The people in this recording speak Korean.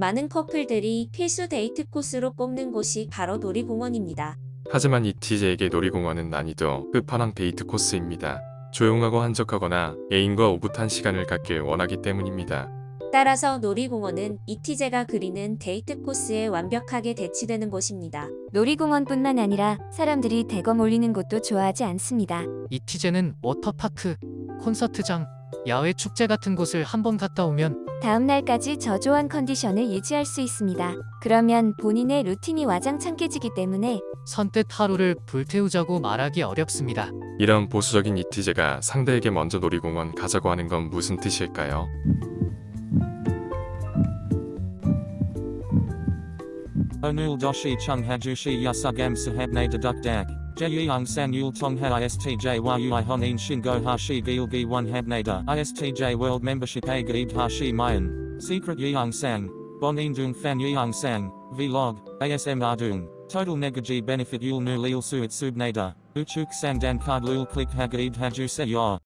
많은 커플들이 필수 데이트 코스로 꼽는 곳이 바로 놀이공원입니다. 하지만 ISTJ에게 놀이공원은 난이도 끝판왕 데이트 코스입니다. 조용하고 한적하거나 애인과 오붓한 시간을 갖길 원하기 때문입니다. 따라서 놀이공원은 ISTJ가 그리는 데이트 코스에 완벽하게 대치되는 곳입니다. 놀이공원뿐만 아니라 사람들이 대거 몰리는 곳도 좋아하지 않습니다. ISTJ는 워터파크, 콘서트장, 야외 축제 같은 곳을 한번 갔다 오면 다음 날까지 저조한 컨디션을 유지할 수 있습니다. 그러면 본인의 루틴이 와장창 깨지기 때문에 선뜻 하루를 불태우자고 말하기 어렵습니다. 이런 보수적인 이티제가 상대에게 먼저 놀이공원 가자고 하는 건 무슨 뜻일까요? Chung hajushi yasugam sahabne deduk dak. Jeyung sang yul tong ha istj yui honin shingo hashi gilgi one habnada istj world membership a gaib hashi mayan. Secret yeung sang. Bonin dung fan yeung sang. Vlog. ASM ardung. Total negaji benefit yul nu lil suit subnada. Uchuk sang dan card lul click hagaib haju se yor.